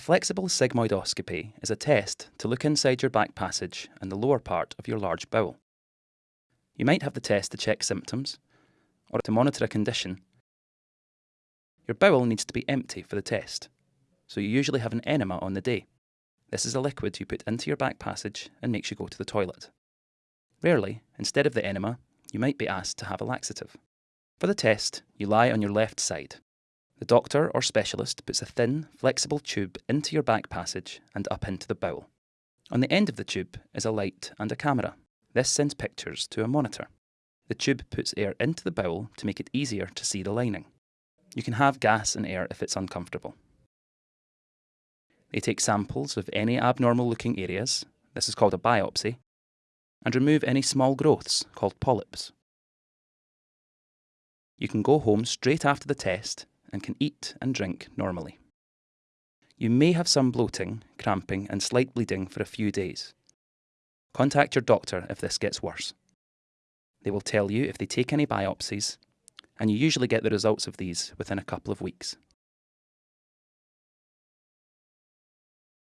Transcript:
Flexible sigmoidoscopy is a test to look inside your back passage and the lower part of your large bowel. You might have the test to check symptoms or to monitor a condition. Your bowel needs to be empty for the test, so you usually have an enema on the day. This is a liquid you put into your back passage and makes you go to the toilet. Rarely, instead of the enema, you might be asked to have a laxative. For the test, you lie on your left side the doctor or specialist puts a thin, flexible tube into your back passage and up into the bowel. On the end of the tube is a light and a camera. This sends pictures to a monitor. The tube puts air into the bowel to make it easier to see the lining. You can have gas and air if it's uncomfortable. They take samples of any abnormal looking areas, this is called a biopsy, and remove any small growths called polyps. You can go home straight after the test and can eat and drink normally. You may have some bloating, cramping, and slight bleeding for a few days. Contact your doctor if this gets worse. They will tell you if they take any biopsies, and you usually get the results of these within a couple of weeks.